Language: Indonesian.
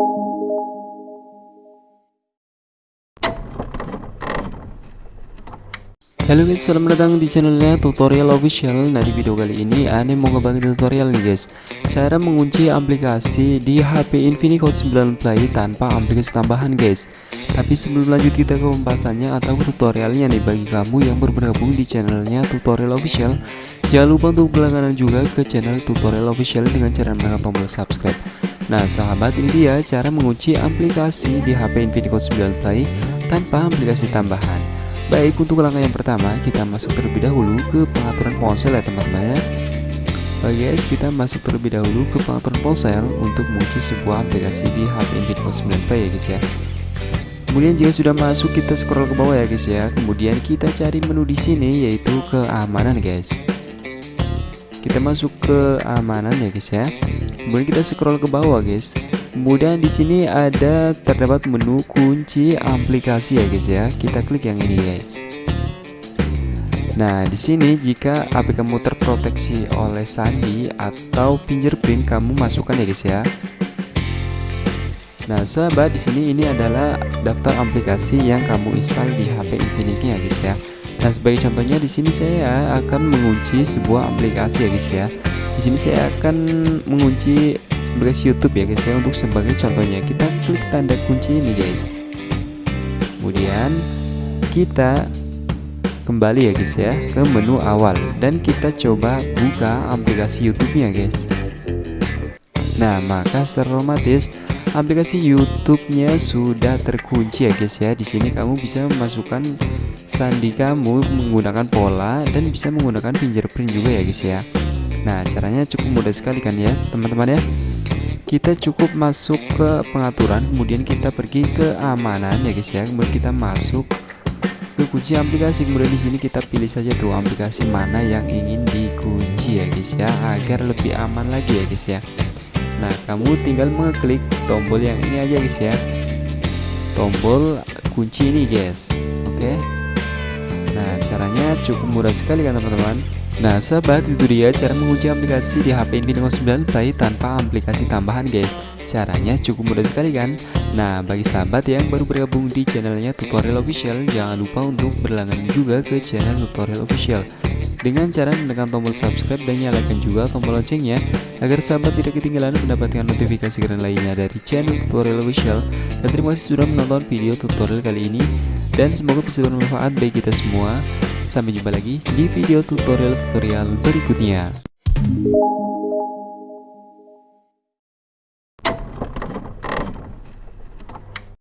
Halo guys, selamat datang di channelnya tutorial official. Nah di video kali ini Ane mau ngebantu tutorial nih guys. Cara mengunci aplikasi di HP Infinix 9 Play tanpa aplikasi tambahan guys. Tapi sebelum lanjut kita ke pembahasannya atau tutorialnya nih. Bagi kamu yang bergabung di channelnya tutorial official Jangan lupa untuk berlangganan juga ke channel tutorial official dengan cara menekan tombol subscribe Nah sahabat ini dia cara mengunci aplikasi di HP Infinix 9 Play tanpa aplikasi tambahan. Baik untuk langkah yang pertama kita masuk terlebih dahulu ke pengaturan ponsel ya teman-teman ya. Oke guys kita masuk terlebih dahulu ke pengaturan ponsel untuk mengunci sebuah aplikasi di HP Infinix 9 Play ya guys ya. Kemudian jika sudah masuk kita scroll ke bawah ya guys ya. Kemudian kita cari menu di sini yaitu keamanan guys Kita masuk ke amanan ya guys ya Kemudian kita scroll ke bawah guys Kemudian di sini ada terdapat menu kunci aplikasi ya guys ya. Kita klik yang ini guys. Nah, di sini jika HP kamu terproteksi oleh sandi atau fingerprint kamu masukkan ya guys ya. Nah, sahabat di sini ini adalah daftar aplikasi yang kamu install di HP Infinix ya guys ya. Nah, sebagai contohnya di sini saya akan mengunci sebuah aplikasi ya guys ya. Di sini saya akan mengunci aplikasi YouTube ya guys ya untuk sebagai contohnya. Kita klik tanda kunci ini guys. Kemudian kita kembali ya guys ya ke menu awal. Dan kita coba buka aplikasi YouTube nya guys. Nah maka secara otomatis aplikasi YouTube nya sudah terkunci ya guys ya. Di sini kamu bisa memasukkan sandi kamu menggunakan pola dan bisa menggunakan fingerprint juga ya guys ya. Nah caranya cukup mudah sekali kan ya teman-teman ya. Kita cukup masuk ke pengaturan kemudian kita pergi ke amanan ya guys ya. Kemudian kita masuk ke kunci aplikasi. Kemudian di sini kita pilih saja tuh aplikasi mana yang ingin dikunci ya guys ya agar lebih aman lagi ya guys ya. Nah kamu tinggal mengklik tombol yang ini aja guys ya. Tombol kunci ini guys. Oke nah caranya cukup mudah sekali kan teman-teman. Nah sahabat itu dia cara mengunci aplikasi di HP Infinix 9 Play tanpa aplikasi tambahan guys. Caranya cukup mudah sekali kan? Nah bagi sahabat yang baru bergabung di channelnya tutorial official Jangan lupa untuk berlangganan juga ke channel tutorial official. Dengan cara menekan tombol subscribe dan nyalakan juga tombol loncengnya agar sahabat tidak ketinggalan mendapatkan notifikasi keren lainnya dari channel tutorial official. Dan terima kasih sudah menonton video tutorial kali ini dan semoga bisa bermanfaat bagi kita semua. Sampai jumpa lagi di video tutorial-tutorial berikutnya